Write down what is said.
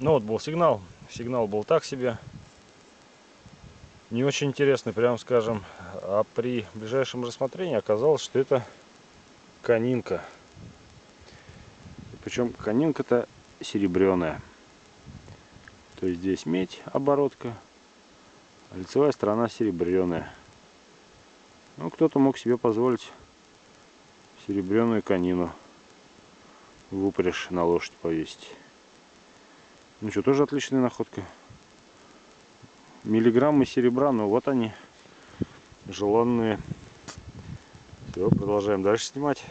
Ну вот был сигнал. Сигнал был так себе. Не очень интересный, прям скажем. А при ближайшем рассмотрении оказалось, что это конинка. Причем конинка-то серебряная. То есть здесь медь, оборотка, а лицевая сторона серебряная. Ну, кто-то мог себе позволить серебряную конину в упряжь на лошадь повесить. Ну что, тоже отличная находка. Миллиграммы серебра, ну вот они, желанные. Все, продолжаем дальше снимать.